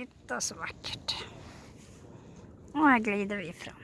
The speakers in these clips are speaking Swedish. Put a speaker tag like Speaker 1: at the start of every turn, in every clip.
Speaker 1: Titta så vackert. Och här glider vi fram.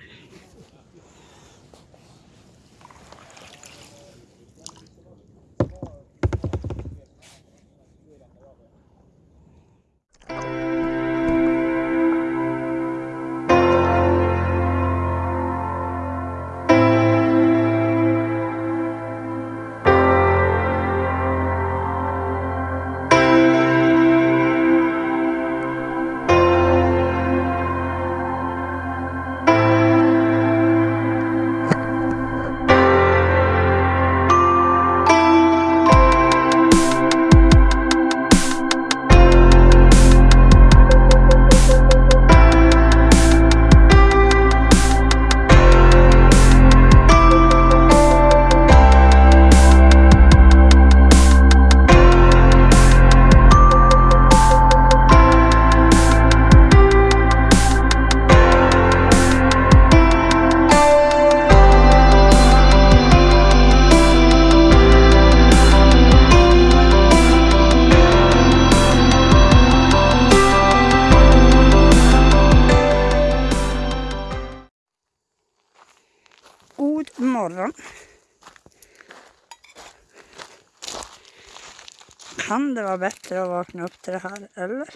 Speaker 1: Kan det vara bättre att vakna upp till det här, eller?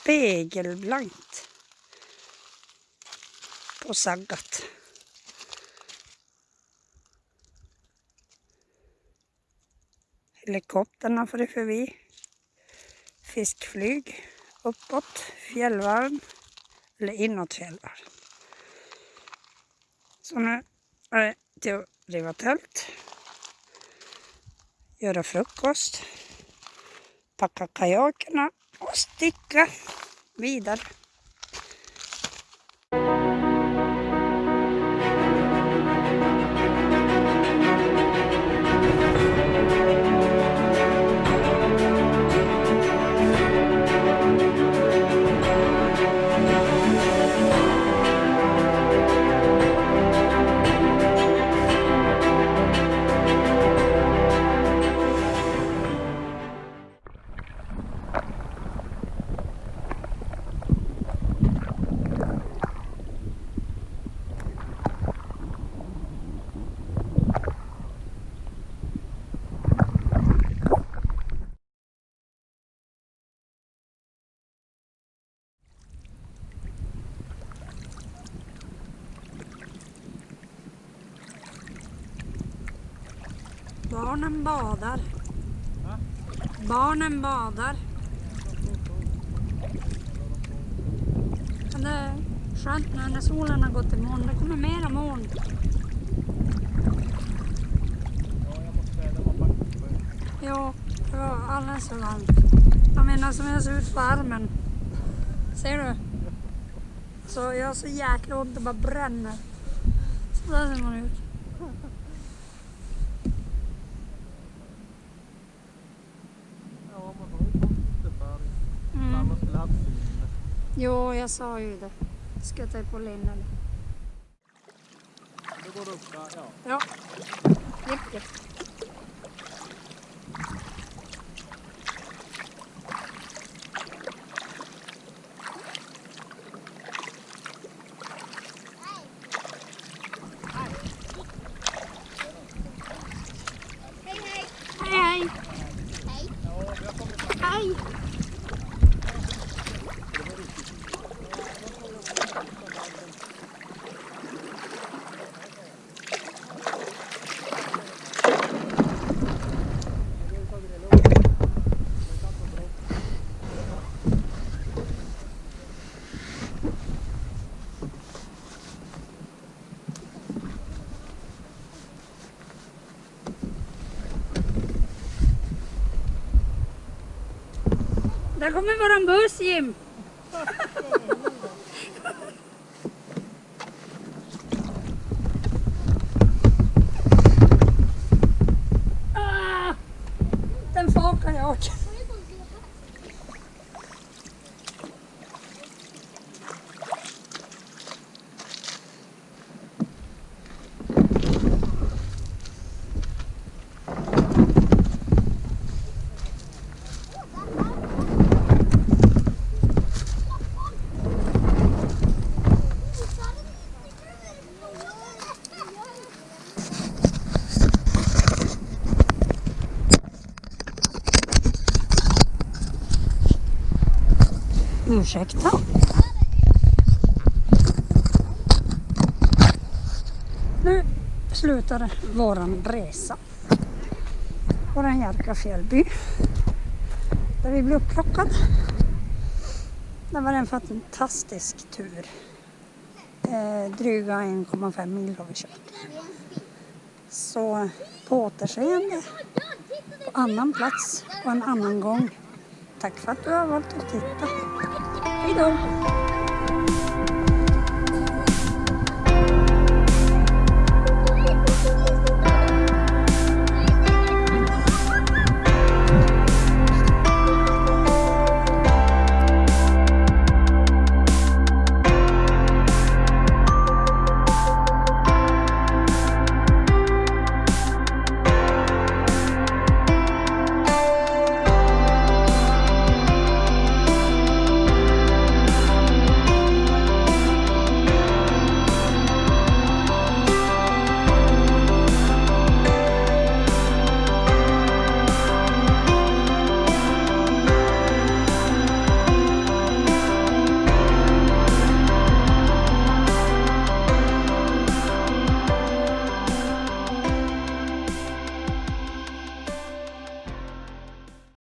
Speaker 1: Spegelblankt. På saggat. Helikoptern har farit förbi. Fiskflyg uppåt fjällvärlden eller inåt fjällvärlden. Så nu till att riva tält, göra frukost, packa kajakerna och sticka vidare. Barnen badar. Barnen badar. Men det är skönt nu när solen har gått i moln. Det kommer mera moln. Jo, det var alldeles för varmt. Jag menar som jag ser ut på armen. Ser du? Så jag har så jäkla ont, det bara bränner. Så där ser man ut.
Speaker 2: Ja, man har ju fått det för
Speaker 1: Mm.
Speaker 2: annars skulle haft linne.
Speaker 1: Jo, jag sa ju det. Ska jag ta på linnen?
Speaker 2: Då går det upp där, ja.
Speaker 1: Ja. Japp, japp. Där kommer våran buss Jim. Ah! Ursäkta. Nu slutar våran resa. Våran Järka fjällby. Där vi blev upplockad. Det var en fantastisk tur. Eh, dryga 1,5 mil har vi kört. Så på återseende på annan plats och en annan gång. Tack för att du har valt att titta. Hej då!